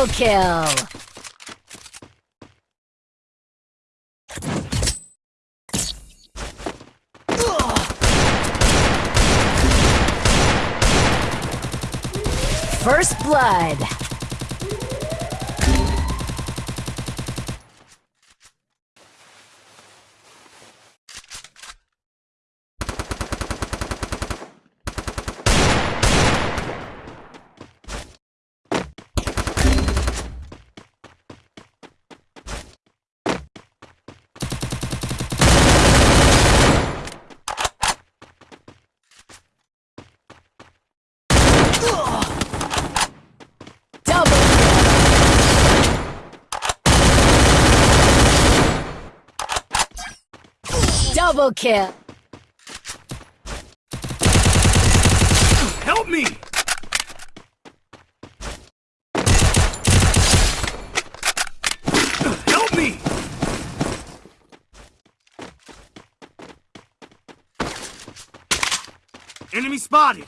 Double kill! First blood. Double kill. Double kill. Help me! Help me! Enemy spotted!